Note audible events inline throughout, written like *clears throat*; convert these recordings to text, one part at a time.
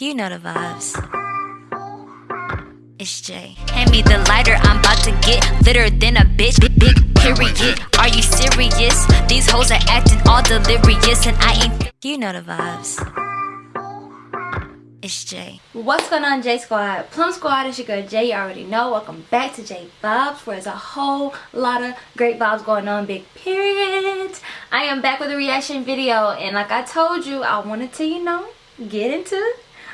You know the vibes. It's Jay. Hand me the lighter, I'm about to get litter than a bitch. Big, big period. Are you serious? These hoes are acting all delirious, and I ain't. You know the vibes. It's Jay. What's going on, J Squad? Plum Squad, it's your girl Jay. You already know. Welcome back to J Vibes, where there's a whole lot of great vibes going on. Big period. I am back with a reaction video, and like I told you, I wanted to, you know, get into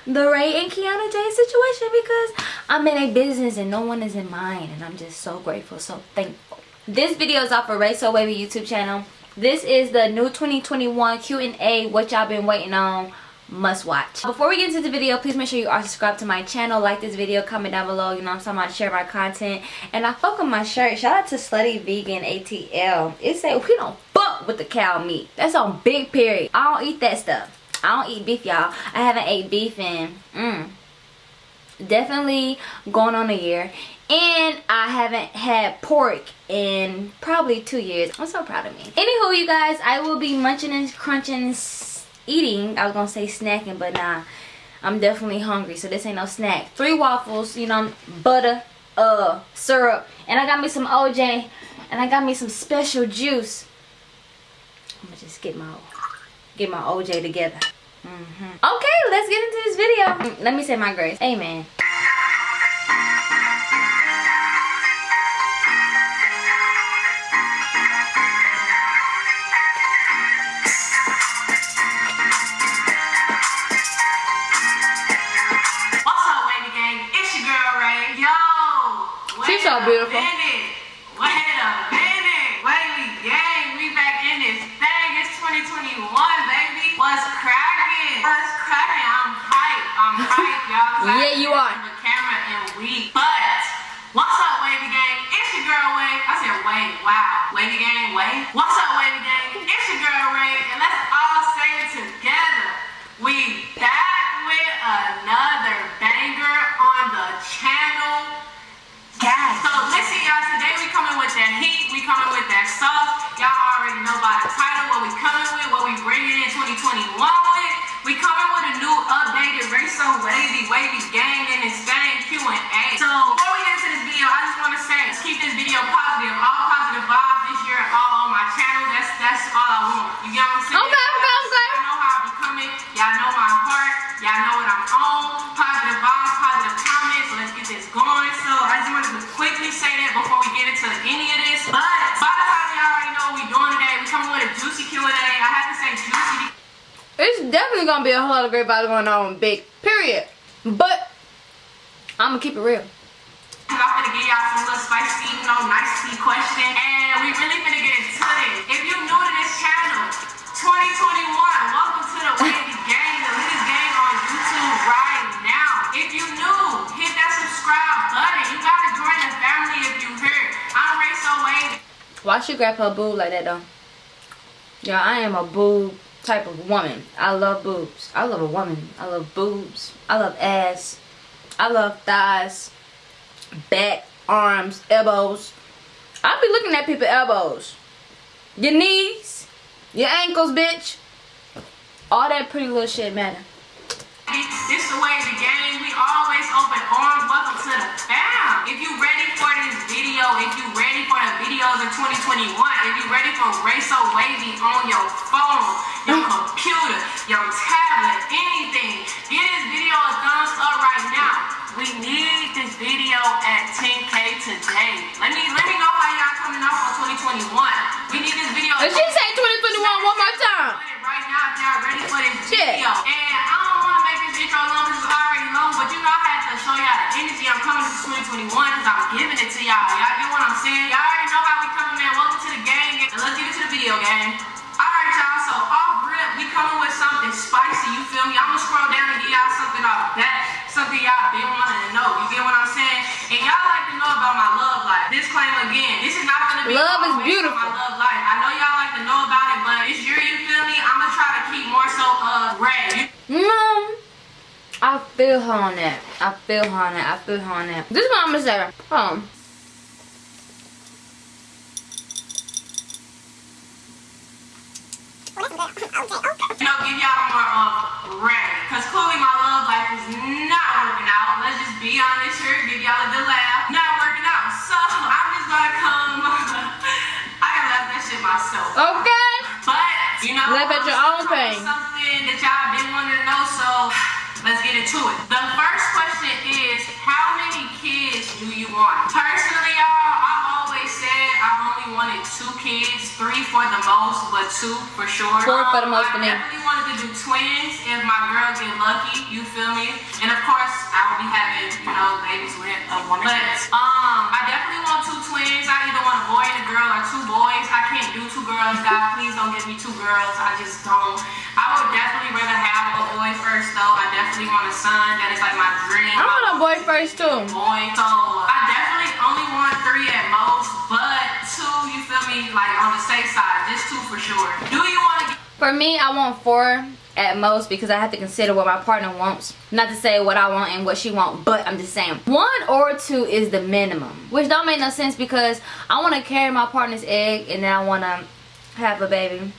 the Ray and Kiana J situation because I'm in a business and no one is in mine, and I'm just so grateful, so thankful. This video is off of Ray So Wavy YouTube channel. This is the new 2021 Q&A, what y'all been waiting on. Must watch. Before we get into the video please make sure you are subscribed to my channel. Like this video comment down below you know i'm talking about share my content. And i fuck with my shirt. Shout out to slutty vegan atl it say we don't fuck with the cow meat. That's on big period. I don't eat that stuff i don't eat beef y'all i haven't ate beef in mm, definitely going on a year and I haven't had pork in probably two years. I'm so proud of me. Anywho, you guys, I will be munching and crunching and eating. I was gonna say snacking, but nah. I'm definitely hungry, so this ain't no snack. Three waffles, you know, butter, uh, syrup, and I got me some OJ, and I got me some special juice. I'm gonna just get my get my OJ together. Mm -hmm. Okay, let's get into this video. Let me say my grace. Amen. What's up, Wendy Gang? It's your girl, Ray. Yo. She's so beautiful. Wait a minute. Wait a gang. We back in this thing. It's 2021, baby. What's cracking? What's cracking? I'm hype. I'm hype, y'all. Yeah, you are. The camera and we. But what's up, Wavy Gang? It's your girl Wave. I said Wave. Wow. Wavy Gang, Wave. What's up, Wavy Gang? It's your girl Ray, and let's all say it together. We back with another banger on the channel. Yes. So listen, y'all. Today we coming with that heat. We coming with that lot of great vibes going on, big period. But I'm gonna keep it real. I'm gonna give y'all some little spicy, you know, question, and we really gonna get into this. If you're new to this channel, 2021, welcome to the *laughs* Wavy Gang, the latest gang on YouTube right now. If you new, hit that subscribe button. You gotta join the family if you here. I'm Ray So Wavy. Why she grab her boob like that though? Yeah, I am a boob type of woman. I love boobs. I love a woman. I love boobs. I love ass. I love thighs, back, arms, elbows. I'll be looking at people's elbows. Your knees, your ankles, bitch. All that pretty little shit matter. This the way the game. We always open arms. Welcome to the fam. If you ready video, if you ready for the videos in 2021, if you ready for Ray So Wavy on your phone, your computer, your tablet, anything, give this video a thumbs up right now. We need this video at 10k today. Let me let me know how y'all coming off on 2021. We need this video. Did she say 2021 one more time? If y'all ready for this Shit. video. And I don't want to make this intro long because it's already long, but you know I had to show y'all the energy I'm coming to 2021 because I'm giving it to y'all. Y'all get what I'm saying? Y'all already know how we coming, man. Welcome to the gang. And let's get into the video, gang. Alright, y'all. So off rip, we coming with something spicy. You feel me? I'm gonna scroll down and give y'all something off that. Something y'all been wanting to know. You get what I'm saying? And y'all like to know about my love life. Disclaimer again. This is not gonna be Love is beautiful. My love life. I know y'all like to know about it, but it's your, you feel me? I'm gonna try to keep more so uh Ray. Mom, I feel her on that. I feel her on that. I feel her on that. This is what I'm gonna say. *laughs* Hold on. You know, give y'all more of Ray. Cause clearly my love life is be honest here, give y'all a good laugh. Not working out, so I'm just gonna come. *laughs* I gotta laugh that shit myself. Okay. But, you know, laugh at your own pain. Something that y'all been wanting to know, so let's get into it. The first question is, how many kids do you want? Personally, y'all, wanted two kids, three for the most, but two for sure. Four for the most I for me. definitely wanted to do twins if my girl get lucky. You feel me? And of course, I will be having, you know, babies with a woman. But um, I definitely want two twins. I either want a boy and a girl or two boys. I can't do two girls, God. Please don't give me two girls. I just don't. I would definitely rather have a boy first, though. I definitely want a son. That is like my dream. I want a boy first too. Boy, so I definitely me, like on the safe side, just two for sure. Do you want to For me, I want four at most because I have to consider what my partner wants. Not to say what I want and what she want, but I'm just saying one or two is the minimum, which don't make no sense because I want to carry my partner's egg and then I want to have a baby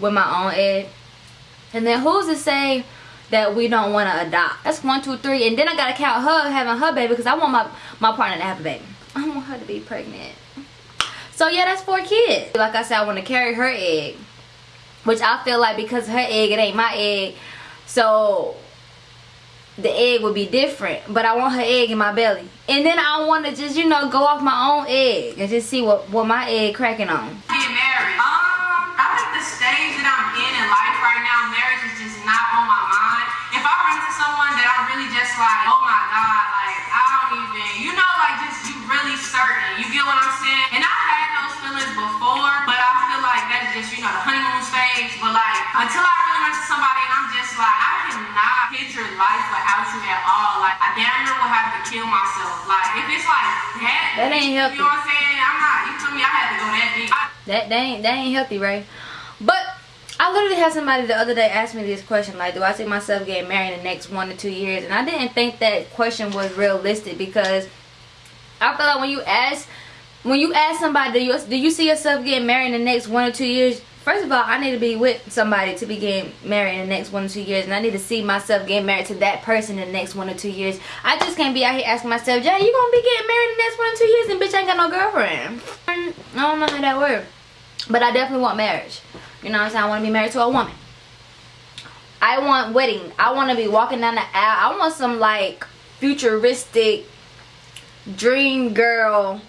with my own egg. And then who's to say that we don't want to adopt? That's one, two, three, and then I gotta count her having her baby because I want my my partner to have a baby. I want her to be pregnant. So yeah, that's four kids. Like I said, I want to carry her egg which I feel like because her egg it ain't my egg so the egg would be different but I want her egg in my belly and then I want to just you know go off my own egg and just see what what my egg cracking on get married? Um, I think the stage that I'm in in life right now, marriage is just not on my mind. If I run into someone that I'm really just like, oh my god, Uh, until I really run into somebody and I'm just like, I cannot picture life without you at all. Like I damn near will have to kill myself. Like if it's like that, That ain't healthy. You know what I'm saying? I'm not. You feel me? I had to go that deep. I, that that ain't that ain't healthy right but I literally had somebody the other day ask me this question like do I see myself getting married in the next one to two years and I didn't think that question was realistic because I feel like when you ask when you ask somebody do you, do you see yourself getting married in the next one or two years first of all I need to be with somebody to be getting married in the next one or two years and I need to see myself getting married to that person in the next one or two years. I just can't be out here asking myself Jay you gonna be getting married in the next one or two years? And bitch I ain't got no girlfriend. I don't know how that works but I definitely want marriage. You know what I'm saying? I want to be married to a woman. I want wedding. I want to be walking down the aisle. I want some like futuristic dream girl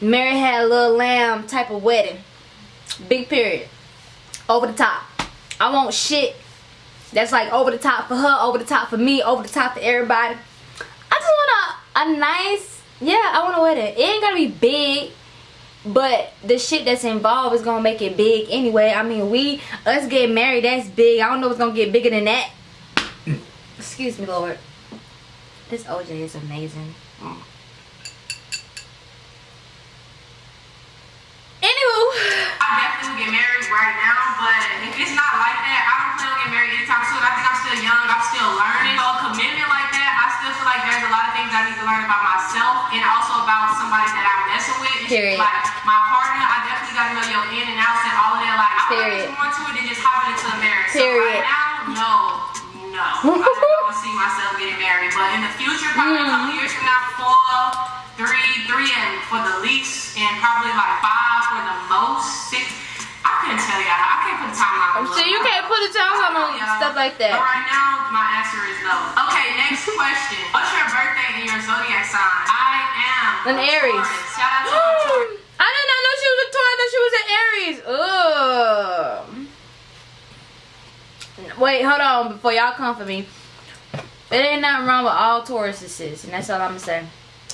Mary had a little lamb type of wedding. Big period. Over the top. I want shit that's like over the top for her, over the top for me, over the top for everybody. I just want a, a nice, yeah, I want a wedding. It ain't gotta be big, but the shit that's involved is gonna make it big anyway. I mean, we, us getting married, that's big. I don't know what's gonna get bigger than that. *clears throat* Excuse me, Lord. This OJ is amazing. Mm. Anywho, right now, but if it's not like that, I don't plan on getting married anytime soon. I think I'm still young, I'm still learning. So a commitment like that, I still feel like there's a lot of things I need to learn about myself and also about somebody that I'm messing with. Period. Like my partner, I definitely gotta know your in and outs and all of that. Like I'm Period. more to it than just hopping into a marriage. So Period. right now, no. No, I don't *laughs* see myself getting married, but in the future, probably a couple mm-hmm. years from now, four, three, three, and for the least, and probably like five for the most, six. I couldn't tell y'all. I can't put a timeline. on so you can't put a time on stuff like But that. right now, my answer is no. Okay, next *laughs* question. What's your birthday and your zodiac sign? I am An Aries. Shout out to Taurus. I did not know she was a Taurus. I thought she was an Aries. Ugh. Wait, hold on before y'all come for me. It ain't nothing wrong with all Tauruses, and that's all I'm gonna say.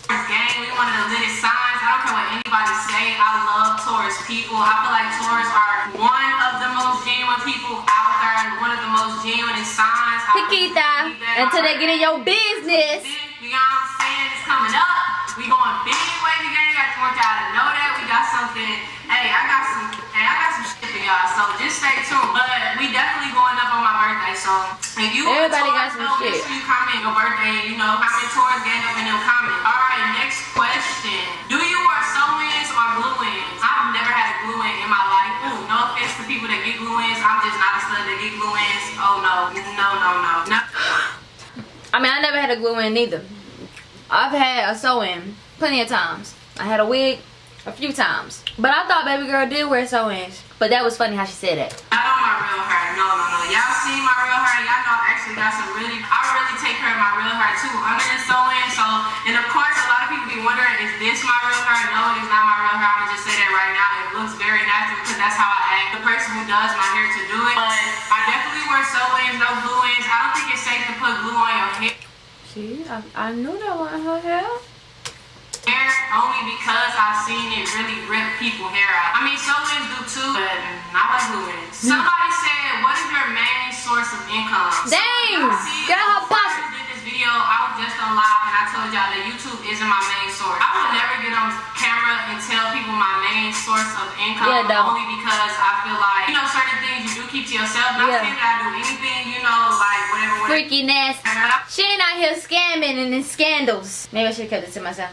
Gang. We one of the latest signs. I don't care what anybody say. I love Taurus people. I feel like Taurus are one of the most genuine people out there and one of the most genuine signs. Chiquita, until they get in your business. You know what I'm saying? It's coming up. We going big wavy gang. I just want So if you Everybody got some though, shit. Make sure you comment your birthday. You know, comment gang up in them comments. All right, next question. Do you wear sew-ins or glue-ins? I've never had a glue-in in my life. Ooh, no offense to people that get glue-ins. I'm just not a stud that get glue-ins. Oh no, no, no, no, no. I mean, I never had a glue in neither. I've had a sew in plenty of times. I had a wig, a few times. But I thought baby girl did wear sew-ins. But that was funny how she said that. I know my real hair. No, no, no. Y'all see my real hair. Y'all know I actually really, I really take care of my real hair too under the sew-in. So, and of course, a lot of people be wondering, is this my real hair? No, it is not my real hair. I'm just say that right now. It looks very natural because that's how I act. The person who does my hair to do it. But I definitely wear sew-ins, no glue-ins. I don't think it's safe to put glue on your hair. See, I, I knew that wasn't her hair. Hair only because I've seen it really rip people hair out. I mean, sew-ins do too, but not like glue-ins. Somebody said, what is your main source of income? So, Dang, see, girl, her before boss- I did this video, I was just on live and I told y'all that YouTube isn't my main source. I would never get on camera and tell people my main source of income Yeah, don't. only because I feel like, you know, certain things you do keep to yourself. Not Yeah. saying that I do anything, you know, like whatever, whatever. Freaky nasty. She ain't out here scamming and in scandals. Maybe I should have kept it to myself.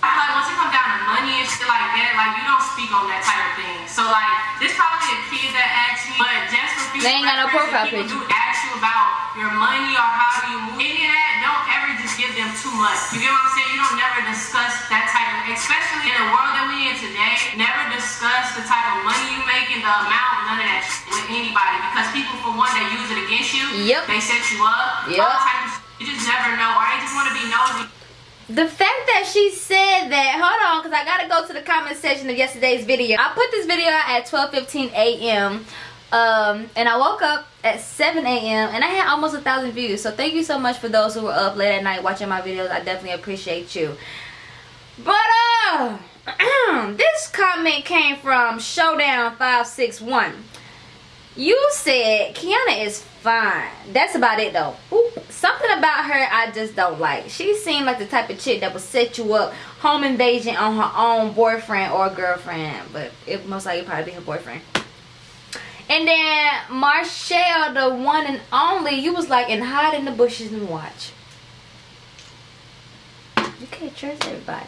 I like once it comes down to money and shit like that, like you don't speak on that type of thing. So like, there's probably a kid that asked me, but just for future They ain't got no profile people picture. do ask you about your money or how do you move, any of that, don't ever just give them too much. You get what I'm saying? You don't never discuss that type of, especially in the world that we in today, never discuss the type of money you make and the amount, none of that shit with anybody. Because people, for one, they use it against you. Yep. They set you up. Yep. All type of shit. You just never know. Or they just want to be nosy. The fact that she said that, hold on, because I gotta go to the comment section of yesterday's video. I put this video out at 12:15 a.m. Um, and I woke up at 7 a.m. and I had almost a thousand views. So thank you so much for those who were up late at night watching my videos. I definitely appreciate you. But uh, *clears throat* this comment came from Showdown561. You said Kiana is fine. That's about it though. Ooh, something about her I just don't like. She seemed like the type of chick that would set you up home invasion on her own boyfriend or girlfriend. But it most likely probably be her boyfriend. And then Marshall, the one and only, you was like and hide in the bushes and watch. You can't trust everybody.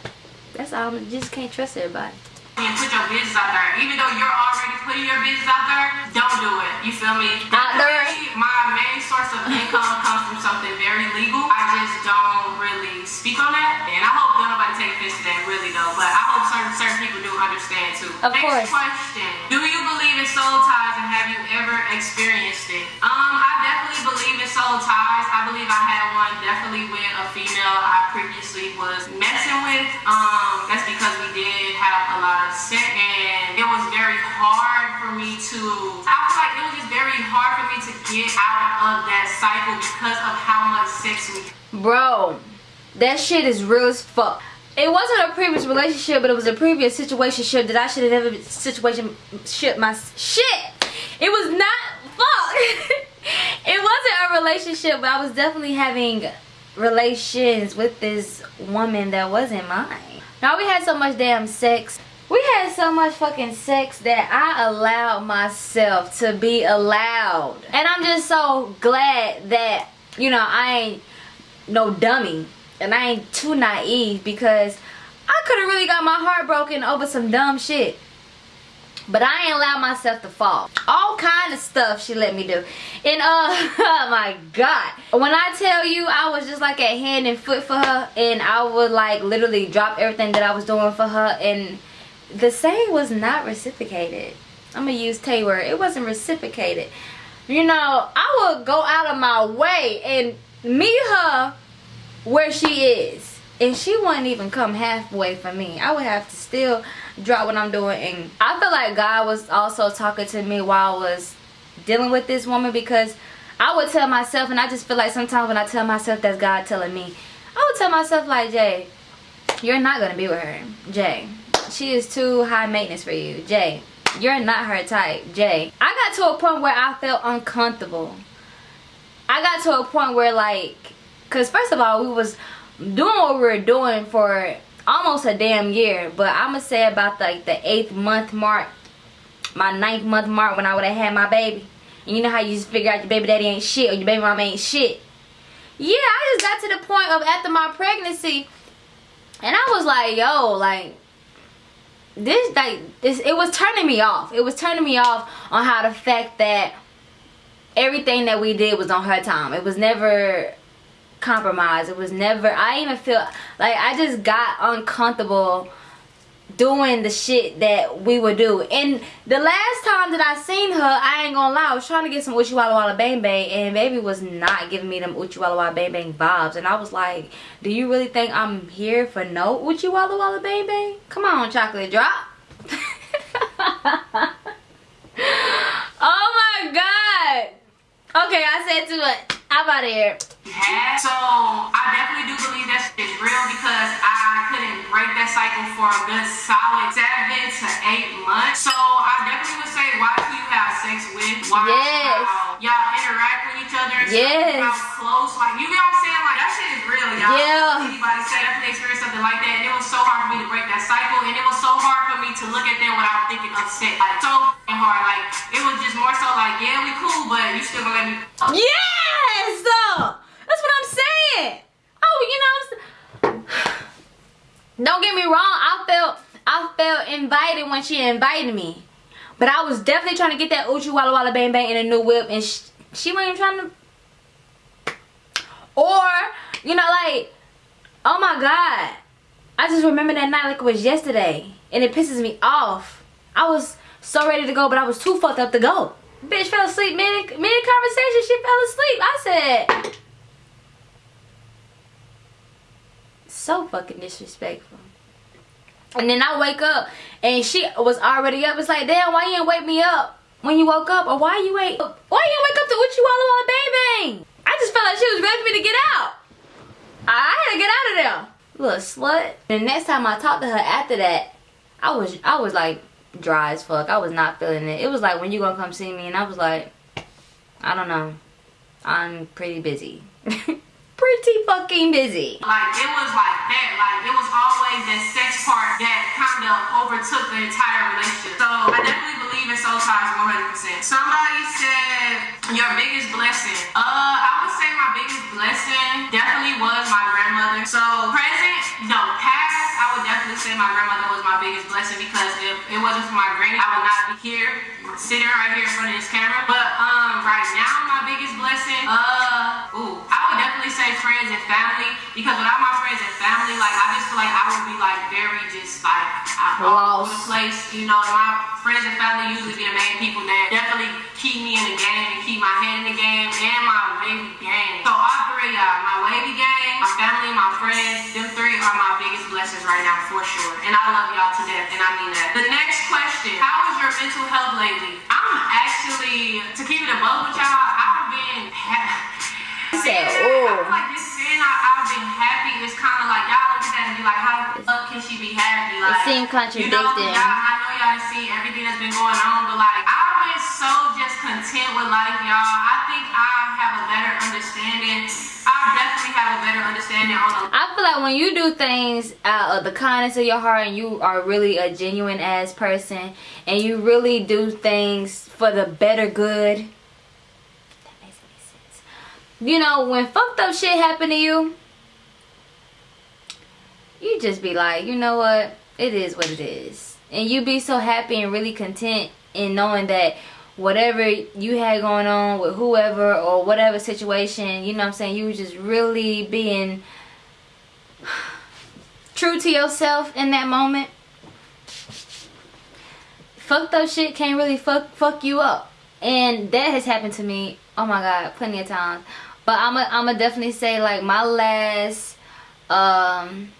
That's all. You just can't trust everybody. And put your business out there. Even though you're already putting your business out there, don't do it. You feel me? Out there. My main source of income comes from something very legal. I just don't really speak on that. And I hope nobody take offense to that really though. But I hope certain certain people do understand too. Of Next course. question. Do you believe in soul ties and have you ever experienced it? Um, I definitely believe in soul ties. I believe I had one definitely with a female I previously was messing with. Um, that's because we did have a lot and it was very hard for me to I feel like it was just very hard for me to get out of that cycle because of how much sex we Bro, that shit is real as fuck. It wasn't a previous relationship, but it was a previous situation that I should have never situation shit my shit. It was not fuck. *laughs* it wasn't a relationship, but I was definitely having relations with this woman that wasn't mine. Now we had so much damn sex. We had so much fucking sex that I allowed myself to be allowed. And I'm just so glad that, you know, I ain't no dummy and I ain't too naive because I could have really got my heart broken over some dumb shit. But I ain't allowed myself to fall. All kind of stuff she let me do. And uh, *laughs* oh my God. When I tell you I was just like at hand and foot for her and I would like literally drop everything that I was doing for her and the same was not reciprocated. I'm gonna use Tay word. It wasn't reciprocated. You know, I would go out of my way and meet her where she is. And she wouldn't even come halfway for me. I would have to still drop what I'm doing. And I feel like God was also talking to me while I was dealing with this woman because I would tell myself, and I just feel like sometimes when I tell myself that's God telling me, I would tell myself like, Jay, you're not going to be with her. Jay, she is too high maintenance for you. Jay, you're not her type. Jay, I got to a point where I felt uncomfortable. I got to a point where like, cause first of all, we was doing what we were doing for almost a damn year. But I'ma say about like the eighth month mark, my ninth month mark when I would have had my baby. And you know how you just figure out your baby daddy ain't shit or your baby mama ain't shit. Yeah, I just got to the point of after my pregnancy, and I was like, yo, like this like this it was turning me off. It was turning me off on how the fact that everything that we did was on her time. It was never compromised. It was never I even feel like I just got uncomfortable doing the shit that we would do. And the last time that I seen her, I ain't gonna lie, I was trying to get some Uchi Walla Walla Bang Bang and baby was not giving me them Uchi Walla Walla Bang Bang vibes. And I was like, do you really think I'm here for no Uchi Walla Walla Bang Bang? Come on, chocolate drop. *laughs* oh my god. Okay, I said too much. How about here? Yeah. So I definitely do believe that is real because I couldn't break that cycle for a good solid seven to eight months. So I definitely would say watch who you have sex with. Watch yes. how y'all interact with each other. Yes. How close. Like you know what I'm saying? Like that shit y'all. Yeah. Anybody say definitely experienced something like that. And it was so hard for me to break that cycle. And it was so hard for me to look at them without thinking upset. Like so hard. Like it was just more so like, yeah, we cool, but you still gonna let me Yes! That's what I'm saying. Oh, you know, don't get me wrong. I felt I felt invited when she invited me, but I was definitely trying to get that Uchi Walla Walla Bang Bang in a new whip, and she, she wasn't even trying to. Or you know, like, oh my god, I just remember that night like it was yesterday, and it pisses me off. I was so ready to go, but I was too fucked up to go. Bitch fell asleep mid mid conversation. She fell asleep. I said, so fucking disrespectful. And then I wake up and she was already up. It's like, damn, why you didn't wake me up when you woke up? Or why you wait? Why you didn't wake up to what you Walla Bang Bang? I just felt like she was ready for me to get out. I had to get out of there. Little slut. The next time I talked to her after that, I was I was like dry as fuck. I was not feeling it. It was like when you gonna come see me and I was like, I don't know. I'm pretty busy. *laughs* pretty fucking busy. Like it was like that. Like it was always that sex part that kind of overtook the entire relationship. So I definitely believe in soul ties 100%. Somebody said your biggest blessing. Uh, I would say my biggest blessing definitely was my grandmother. So present, no, past, I would definitely say my grandmother was my biggest blessing because if it wasn't for my granny, I would not be here, sitting right here in front of this camera. But um, right now, my biggest blessing, uh, ooh, I would definitely say friends and family because without my friends and family, like I just feel like I would be like very just like all over the place. You know, my friends and family usually be the main people that definitely keep me in the game and keep my head in the game and my wavy gang. So all three, y'all, my wavy gang, my family, my friends, them three are my biggest blessings right now for sure. And I love y'all to death, and I mean that. The next question, how is your mental health lately? I'm actually, to keep it above with y'all, I've been said, oh. like saying I, have been happy is kind of like y'all look at that and be like, how the fuck can she be happy? Like, it seemed contradicting. You know, I know y'all see everything that's been going on, but like I've been so just content with life, y'all. I think I have a better understanding. I definitely have a better understanding on. I feel like when you do things out of the kindness of your heart and you are really a genuine ass person and you really do things for the better good you know, when fucked up shit happen to you, you just be like, you know what? It is what it is. And you be so happy and really content in knowing that whatever you had going on with whoever or whatever situation, you know what I'm saying, you just really being *sighs* true to yourself in that moment. Fucked up shit can't really fuck fuck you up. And that has happened to me, oh my god, plenty of times. But I'm a, I'm definitely say like my last um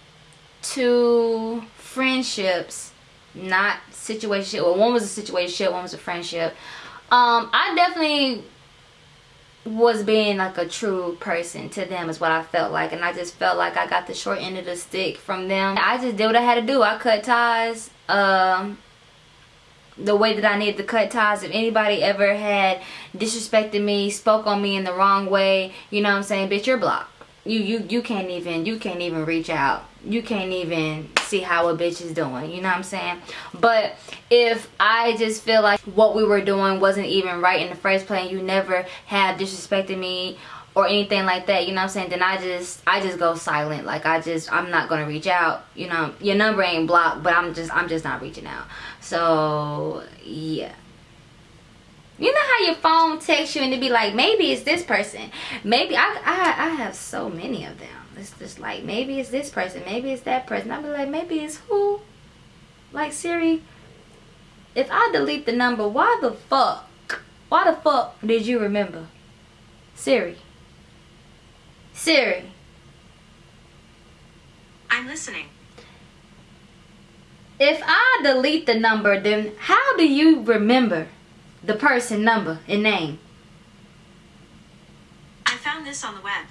two friendships, not situation. Well, one was a situation, one was a friendship. Um, I definitely was being like a true person to them is what I felt like and I just felt like I got the short end of the stick from them. I just did what I had to do. I cut ties um the way that I needed to cut ties. If anybody ever had disrespected me, spoke on me in the wrong way, you know what I'm saying, bitch, you're blocked. You you you can't even you can't even reach out. You can't even see how a bitch is doing. You know what I'm saying? But if I just feel like what we were doing wasn't even right in the first place, you never have disrespected me or anything like that you know what i'm saying? Then i just i just go silent. Like i just i'm not gonna reach out. You know your number ain't blocked but i'm just i'm just not reaching out. So yeah. You know how your phone texts you and it be like maybe it's this person. Maybe i i, I have so many of them. It's just like maybe it's this person. Maybe it's that person. I'll be like maybe it's who? Like Siri, if I delete the number, why the fuck? Why the fuck did you remember? Siri. Siri. I'm listening. If I delete the number, then how do you remember the person number and name? I found this on the web.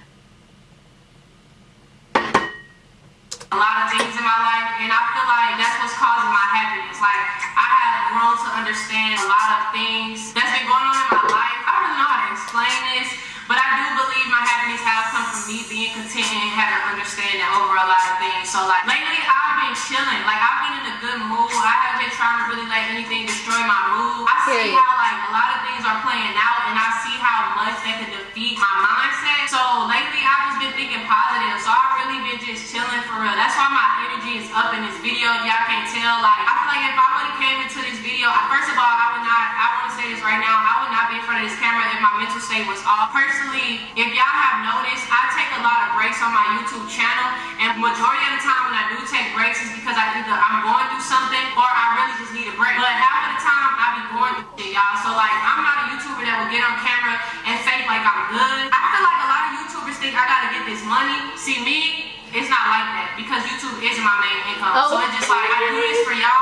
a lot of things in my life, and I feel like that's what's causing my happiness. Like I have grown to understand a lot of things that's been going on in my life. I don't really know how to explain this, but I do believe my happiness has come from me being content and having understanding over a lot of things. So like lately, I've been chilling. Like I've been in a good mood. I haven't been trying to really let anything destroy my mood. I see how like a lot of things are playing out, and I see how much that could defeat my mindset. So lately, I've just been thinking positive. So I've really been just chilling for real. That's why my energy is up in this video. If y'all can't tell, like I feel like if I would have came into this video, first of all, I would not. I say this right now. I would not be in front of this camera if my mental state was off. Personally, if y'all have noticed, I take a lot of breaks on my YouTube channel, and majority of the time when I do take breaks is because I either I'm going through something or I really just need a break. But half of the time I be going through shit, y'all. So like I'm not a YouTuber that will get on camera and fake like I'm good. I feel like a lot of YouTubers think I gotta get this money. See me, it's not like that because YouTube isn't my main income. Oh. So it's just like I do this for y'all,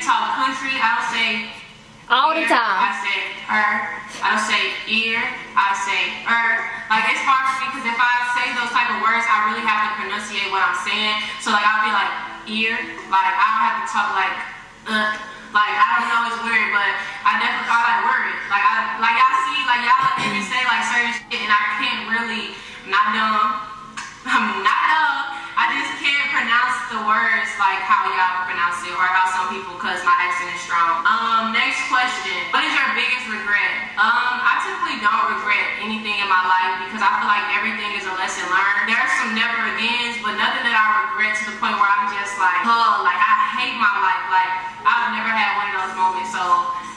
you hear talk country, I don't say All the ear, I time. say er. I don't say ear. I say er. Like it's hard for me because if I say those type of words, I really have to pronunciate what I'm saying. So like I'll be like ear. Like I don't have to talk like uh. Like I don't know, it's weird, but I definitely I like word. Like I like y'all see, like y'all let me say like certain shit, and I can't really. *laughs* I'm not dumb. I'm not dumb. I just can't pronounce the words like how y'all pronounce it or how some people cause my accent is strong. Um, next question. What is your biggest regret? Um, I typically don't regret anything in my life because I feel like everything is a lesson learned. There's some never agains, but nothing that I regret to the point where I'm just like, oh, like I hate my life. Like I've never had one of those moments. So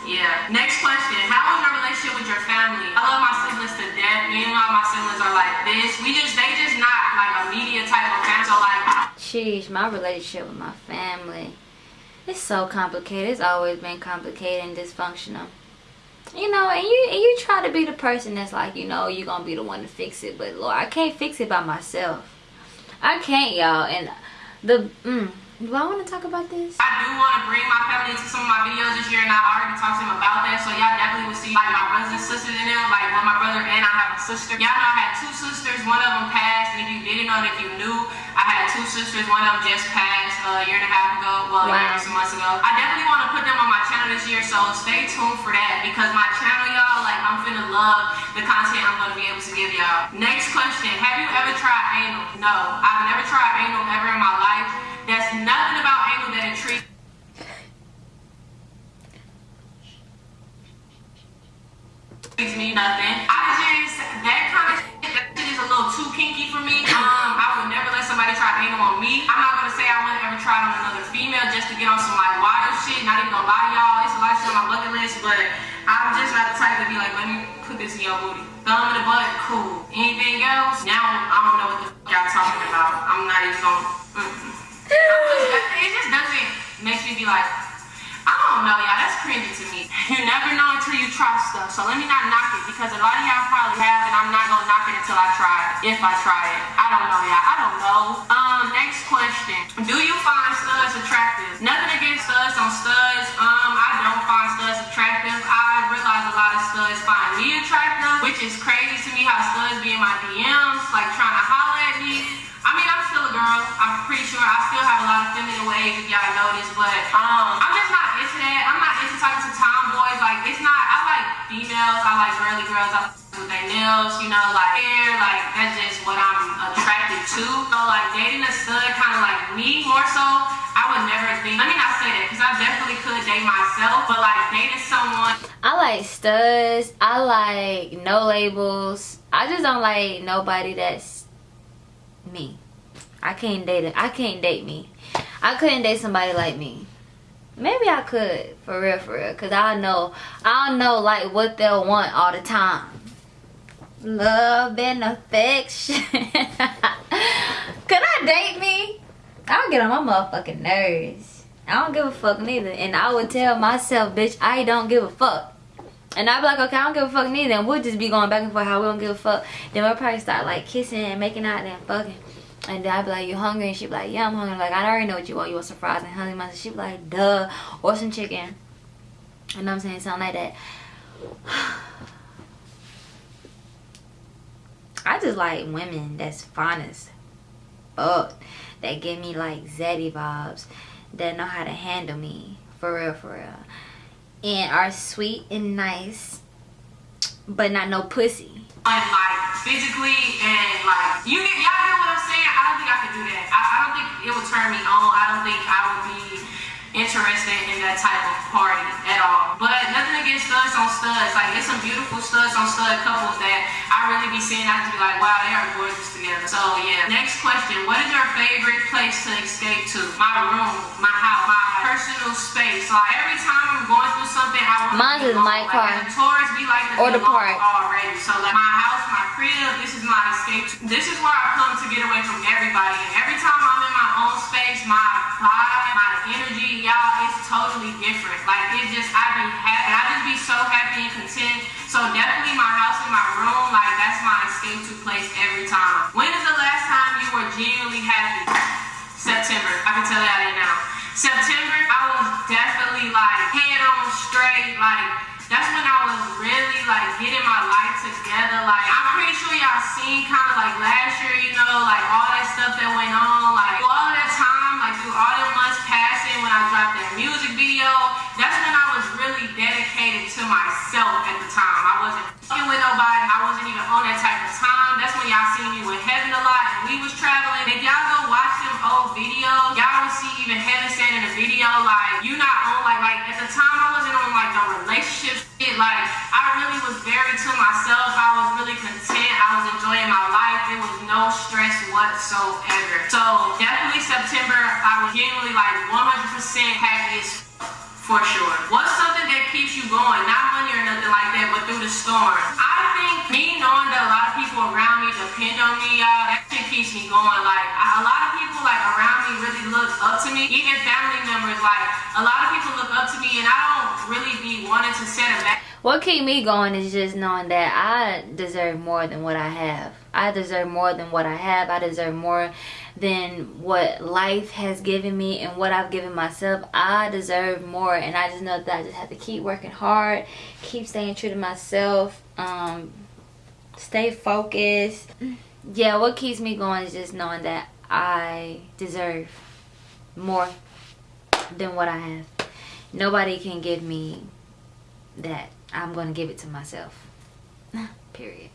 yeah. Next question. How is your relationship with your family? I love my siblings to death. Me and all my siblings are like this. We just they just not like a media type of family. So like Sheesh, my relationship with my family. It's so complicated. It's always been complicated and dysfunctional. You know, and you and you try to be the person that's like, you know, you're gonna be the one to fix it, but Lord, I can't fix it by myself. I can't, y'all. And the mm, do I want to talk about this? I do want to bring my family into some of my videos this year, and I already talked to them about that. So y'all definitely will see like my brothers and sisters in them. Like well, my brother and I have a sister. Y'all know I had two sisters. One of them passed, and if you didn't know, if you knew, I had two sisters. One of them just passed uh, a year and a half ago. Well, a year Wow. and some months ago. I definitely want to put them on my channel this year, so stay tuned for that because my channel, y'all, like I'm finna love the content I'm gonna be able to give y'all. Next question: Have you ever tried anal? No, I've never tried anal ever in my life. There's nothing about anal that intrigues. Me nothing. I just that kind of that shit is a little too kinky for me. Um, I would never let somebody try anal on me. I'm not gonna say I wouldn't ever try it on another female just to get on some like wild shit. Not even gonna lie to y'all, it's a lot of shit on my bucket list, but I'm just not the type to be like, let me put this in your booty. Thumb in the butt, cool. Anything else? Now I don't know what the fuck y'all talking about. I'm not even gonna. Just- it just doesn't make me be like, I don't know, y'all. That's cringy to me. *laughs* You never know until you try stuff. So let me not knock it because a lot of y'all probably have, and I'm not gonna knock it until I try it. If I try it, I don't know, y'all. I don't know. Um, next question. Do you find studs attractive? Nothing against studs on studs. Um, I don't find studs attractive. I realize a lot of studs find me attractive, which is crazy pretty sure I still have a lot of feminine ways, if y'all notice. But um, I'm just not into that. I'm not into talking to tomboys. Like, it's not. I like females. I like girly girls. I like with their nails, you know, like hair. Like that's just what I'm attracted to. So like dating a stud, kind of like me more so. I would never think. Let me not say that because I definitely could date myself. But like dating someone. I like studs. I like no labels. I just don't like nobody that's me. I can't date it. I can't date me. I couldn't date somebody like me. Maybe I could, for real, for real. Cause I know, I know like what they'll want all the time. Love and affection. *laughs* could I date me? I'll get on my motherfucking nerves. I don't give a fuck neither. And I would tell myself, bitch, I don't give a fuck. And I'd be like, okay, I don't give a fuck neither. And we'll just be going back and forth how we don't give a fuck. Then we'll probably start like kissing and making out and fucking. And then I'd be like, you hungry? And she'd be like, yeah, I'm hungry. Like, I already know what you want. You want some fries and honey mustard. She'd be like, duh. Or some chicken. And I'm saying something like that. *sighs* I just like women that's fine as fuck. That give me like zaddy vibes. That know how to handle me. For real, for real. And are sweet and nice. But not no pussy. And like physically and like you get y'all get what I'm saying? I don't think I could do that. I, I don't think it would turn me on. I don't think I would be interested in that type of party at all. But nothing against studs on studs. Like there's some beautiful studs on stud couples that I really be seeing. I just be like, wow, they are gorgeous together. So yeah. Next question: What is your favorite place to escape to? My room, my house, my personal space. Like every time I'm going through something, I want Mine is my car. A tourist, we like to Or the park. already. So like my house, my crib, this is my escape. This is where I come to get away from everybody. And every time I'm in my own space, my vibe, my energy, y'all, it's totally different. Like it just, I be happy. I just be so happy and content. So definitely my house and my room, like that's my escape to place every time. When is the last time you were genuinely happy? September. I can tell y'all that now. September, I was definitely like head on straight. Like that's when I was really like getting my life together. Like I'm pretty sure y'all seen kind of like last year, you know, like all that stuff that went on. Like all that time, like through all the months passing when I dropped that music video, that's when I was really dedicated to myself at the time. I wasn't fucking with nobody. I wasn't even on that type of time. That's when y'all seen me with Heaven a lot and we was traveling. If y'all go watch old videos, y'all will see even Heaven saying in the video, like, you not on, like, like, at the time I wasn't on, like, the relationship shit. Like, I really was very to myself. I was really content. I was enjoying my life. There was no stress whatsoever. So, definitely September, I was genuinely, like, 100% happiest for sure. What's something that keeps you going? Not money or nothing like that, but through the storm. I me knowing that a lot of people around me depend on me, y'all, that shit keeps me going. Like a lot of people like around me really look up to me. Even family members, like a lot of people look up to me, and I don't really be wanting to set a back. What keep me going is just knowing that I deserve more than what I have. I deserve more than what I have. I deserve more than what life has given me and what I've given myself. I deserve more and I just know that I just have to keep working hard, keep staying true to myself, um, stay focused. Yeah, what keeps me going is just knowing that I deserve more than what I have. Nobody can give me that. I'm gonna give it to myself. *laughs* Period.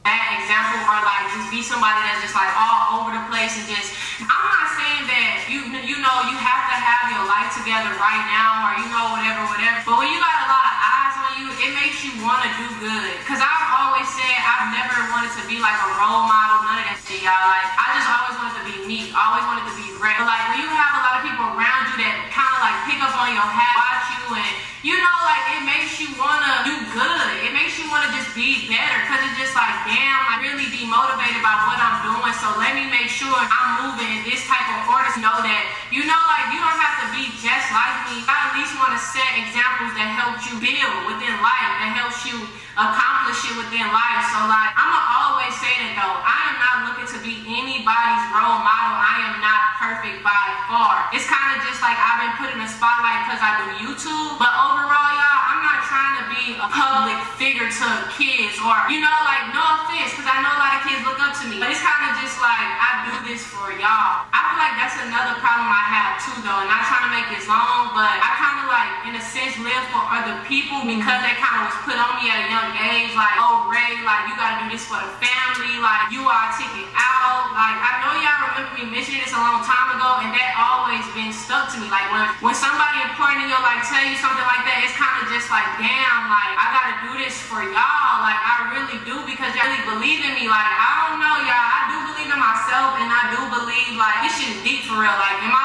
Bad example or like just be somebody that's just like all over the place and just I'm not saying that you you know you have to have your life together right now or you know whatever whatever. But when you got a lot of eyes on you it makes you want to do good. Because I've always said I've never wanted to be like a role model none of that shit y'all. Like I just always wanted to be me always wanted to be great but like when you have a lot of people around you that kind of like pick up on your hat watch you and you know like it makes you want to do good it makes you want to just be better because it's just like damn I really be motivated by what I'm doing. So let me make sure I'm moving in this type of to know that you know like you don't have to be just like me. I at least want to set examples that help you build within life that helps you accomplish it within life. So like I'ma always say that though I am not looking to be anybody's role model. I am not perfect by far. It's kind of just like I've been put in the spotlight because I do YouTube. But overall y'all public figure to kids or you know like no offense because I know a lot of kids look up to me but it's kind of just like I do this for y'all. I feel like that's another problem I have too though and not trying to make this long but I kind of like in a sense live for other people because that kind of was put on me at a young age like oh Ray like you gotta do this for the family like you are ticket out like I know y'all remember me mentioning this a long time ago and that always been stuck to me like when when somebody important in your life tell you something like that it's kind of just like damn like I gotta do this for y'all. Like I really do because y'all really believe in me. Like I don't know y'all. I do believe in myself and I do believe like, this shit is deep for real. Like, in my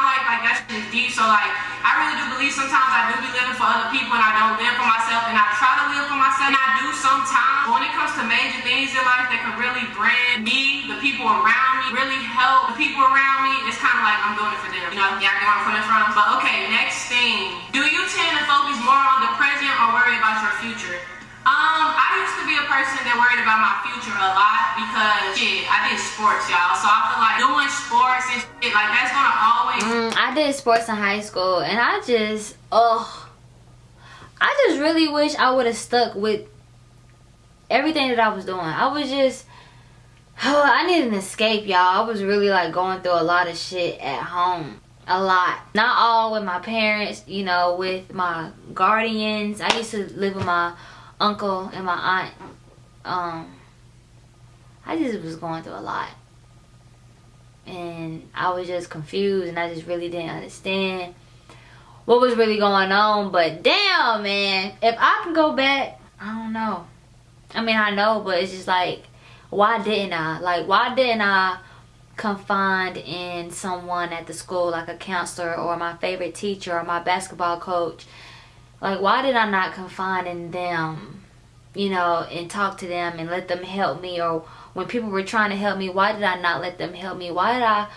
life, like, that shit is deep. So, like, I really do believe sometimes I do be living for other people and I don't live for myself. And I try to live for myself. And I do sometimes. But when it comes to major things in life that can really bring me, the people around me, really help the people around me, it's kind of like I'm doing it for them. You know, y'all get where I'm coming from? But okay, next thing. Do you tend to focus more on the present or worry about your future? Um, I used to be a person that worried about my future a lot because shit, I did sports, y'all. So I feel like doing sports and shit, like that's gonna always Mm, I did sports in high school, and I just, oh, I just really wish I would have stuck with everything that I was doing. I was just, oh, *sighs* I needed an escape, y'all. I was really like going through a lot of shit at home. A lot. Not all with my parents, you know, with my guardians. I used to live with my uncle and my aunt. Um, I just was going through a lot and I was just confused and I just really didn't understand what was really going on. But damn, man, if I can go back, I don't know. I mean, I know, but it's just like, why didn't I? Like, why didn't I confide in someone at the school, like a counselor or my favorite teacher or my basketball coach? Like, why did I not confide in them, you know, and talk to them and let them help me or when people were trying to help me, why did I not let them help me? Why did I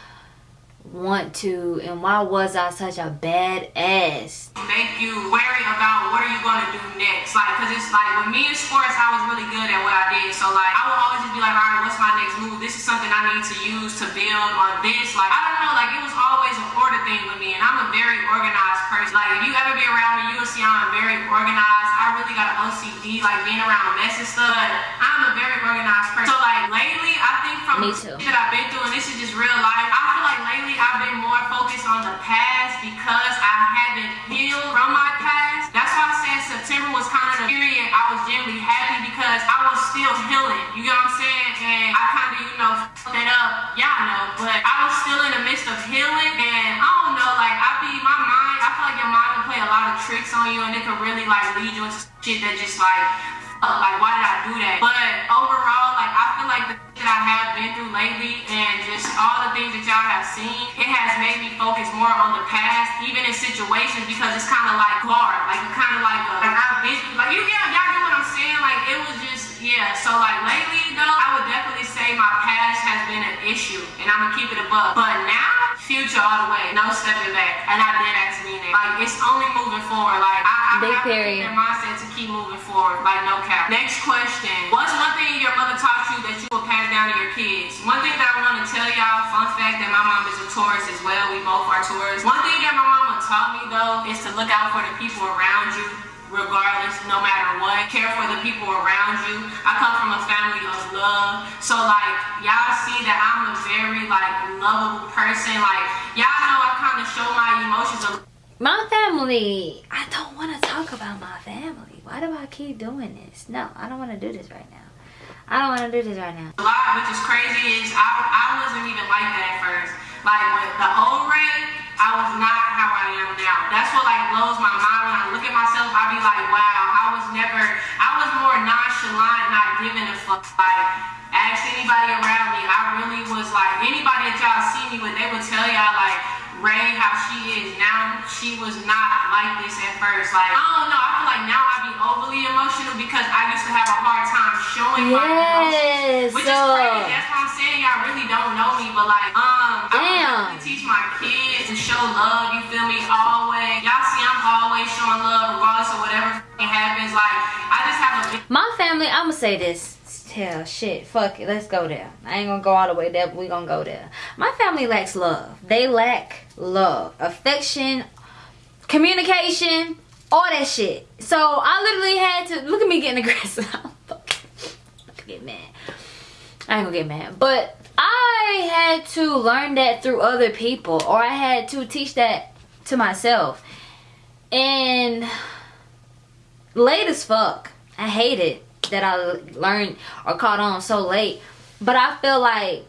want to and why was I such a bad ass? make you worry about what are you gonna do next. Like, cause it's like with me in sports, I was really good at what I did. So like, I would always just be like, all right, what's my next move? This is something I need to use to build on this. Like, I don't know, like it was always an order thing with me, and I'm a very organized person. Like, if you ever be around me, you will see I'm very organized. Really got an OCD, like being around mess and stuff. But I'm a very organized person. So like lately, I think from Me too. that I've been through, and this is just real life. I feel like lately I've been more focused on the past because I haven't healed from my past. That's why I said September was kind of the period I was genuinely happy because I was still healing. You get what I'm saying? And I kind of, you know, fucked that up. Y'all know, but I was still in the midst of healing, and I don't know, like I be my mind. I feel like your mind can play a lot of tricks on you, and it can really like lead you into shit that just like. Uh, like why did I do that? But overall, like I feel like the shit I have been through lately and just all the things that y'all have seen, it has made me focus more on the past, even in situations because it's kind of like guard, like it's kind of like a, like I've been through, like you get y'all get what I'm saying? Like it was just yeah. So like lately though, I would definitely say my past has been an issue, and I'm gonna keep it above. But now, future all the way, no stepping back, and I did ask me that. Like it's only moving forward. Like I, I Big have to keep period. that mindset to keep moving forward. Like no cap. Next question: What's one thing your mother taught you that you will pass down to your kids? One thing that I want to tell y'all, fun fact that my mom is a Taurus as well. We both are Taurus. One thing that my mama taught me though is to look out for the people around you. Regardless, no matter what, care for the people around you. I come from a family of love, so like y'all see that I'm a very like lovable person. Like y'all know I kind of show my emotions a My family, I don't want to talk about my family. Why do I keep doing this? No, I don't want to do this right now. I don't want to do this right now. A lot, which is crazy, is I, I wasn't even like that at first. Like with the old Ray, I was not I am now. That's what like blows my mind when I look at myself. I be like, wow, I was never, I was more nonchalant, not giving a fuck. Like, ask anybody around me. I really was like, anybody that y'all see me with, they would tell y'all like, Ray, how she is now, she was not like this at first. Like, I don't know, I feel like now I be overly emotional because I used to have a hard time showing my Yes, emotions. Which is so- crazy. That's what I'm saying. Y'all really don't know me, but like, um, I Damn. really teach my kids to show love. You feel me? Always. Y'all see, I'm always showing love, regardless of whatever happens. Like, I just have a My family, I'm gonna say this. Hell, shit, fuck it, let's go there. I ain't gonna go all the way there, but we gonna go there. My family lacks love. They lack love, affection, communication, all that shit. So I literally had to look at me getting aggressive. *laughs* Get mad. I ain't gonna get mad, but I had to learn that through other people, or I had to teach that to myself. And late as fuck. I hate it that I learned or caught on so late. But I feel like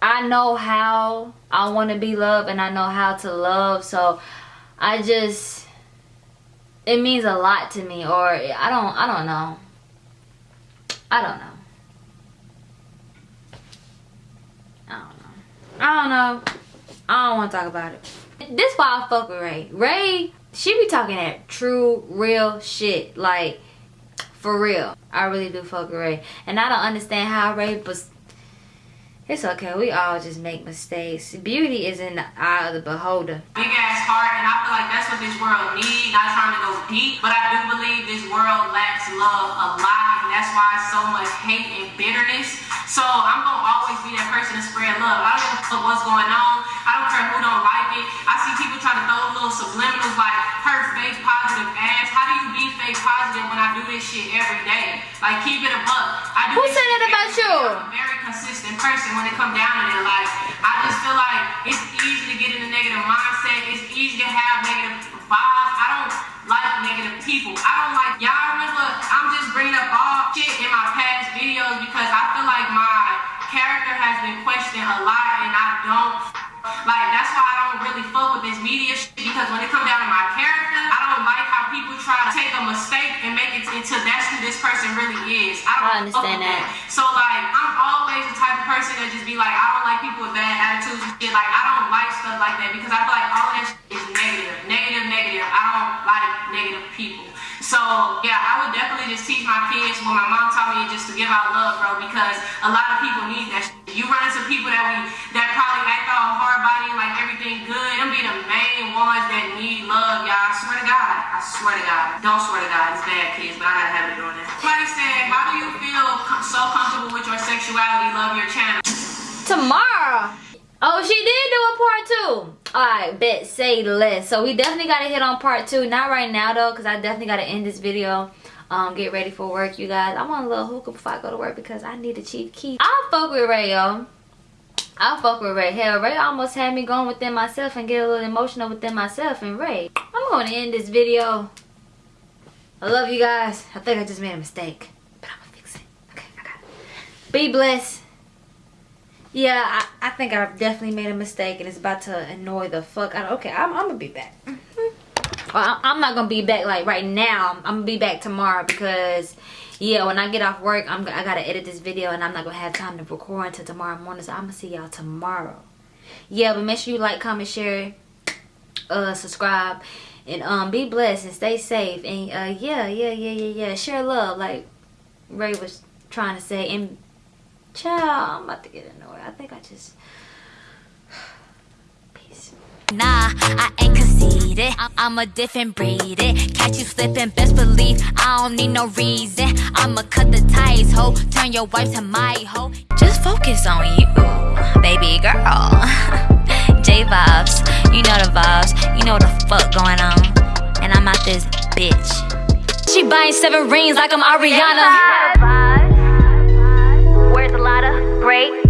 I know how I want to be loved and I know how to love. So I just it means a lot to me or I don't I don't know. I don't know. I don't know. I don't know. I don't want to talk about it. This why I fuck with Ray. Ray, she be talking that true, real shit. Like, for real. I really do fuck Ray. And I don't understand how Ray was it's okay. We all just make mistakes. Beauty is in the eye of the beholder. Big ass heart, and I feel like that's what this world needs. Not trying to go deep, but I do believe this world lacks love a lot, and that's why so much hate and bitterness. So I'm gonna always be that person to spread love. I don't a what's going on. I don't care who don't like it. I see people trying to throw little subliminals like fake positive ass. How do you be fake positive when I do this shit every day? Like keep it a buck. I do Who said that about you? I'm a very consistent person when it come down to it. Like, I just feel like it's easy to get in a negative mindset. It's easy to have negative vibes. I don't like negative people. I don't like, y'all remember, I'm just bringing up all shit in my past videos because I feel like my character has been questioned a lot and I don't, like, that's why I really fuck with this media shit because when it comes down to my character, I don't like how people try to take a mistake and make it into that's who this person really is. I don't I understand with that. So, like, I'm always the type of person that just be like, I don't like people with bad attitudes and shit. Like, I don't like stuff like that because I feel like all of that shit is negative. Negative, negative. I don't like negative people. So, yeah, I would definitely just teach my kids what my mom taught me just to give out love, bro, because a lot of people need that shit. You run into people that we, that probably act all hard body and like everything good. Them be the main ones that need love, y'all. I swear to God. I swear to God. Don't swear to God. It's bad, kids, but I gotta have it doing that. Somebody said, how do you feel so comfortable with your sexuality? Love your channel. Tomorrow. Oh, she did do a part two. Alright, bet say less. So we definitely gotta hit on part two. Not right now though, because I definitely gotta end this video. Um, get ready for work, you guys. I want a little hookah before I go to work because I need a chief key. I'll fuck with Ray, yo. I'll fuck with Ray. Hell, Ray almost had me going within myself and get a little emotional within myself. And Ray, I'm going to end this video. I love you guys. I think I just made a mistake. But I'm going to fix it. Okay, I got it. Be blessed. Yeah, I, I think I've definitely made a mistake and it's about to annoy the fuck out of Okay, I'm, I'm to be back. Well, I- I'm not gonna be back like right now. I'm gonna be back tomorrow because, yeah, when I get off work, I'm I gotta edit this video and I'm not gonna have time to record until tomorrow morning. So I'm gonna see y'all tomorrow. Yeah, but make sure you like, comment, share, uh, subscribe, and um, be blessed and stay safe. And uh, yeah, yeah, yeah, yeah, yeah. Share love, like Ray was trying to say. And child, I'm about to get annoyed. I think I just. Peace. Nah, I ain't conceited. I- I'm a different breed. It. Catch you slipping, best believe I don't need no reason. I'ma cut the ties, ho. Turn your wife to my hoe. Just focus on you, baby girl. *laughs* J vibes, you know the vibes. You know what the fuck going on. And I'm out this bitch. She buying seven rings like I'm Ariana great.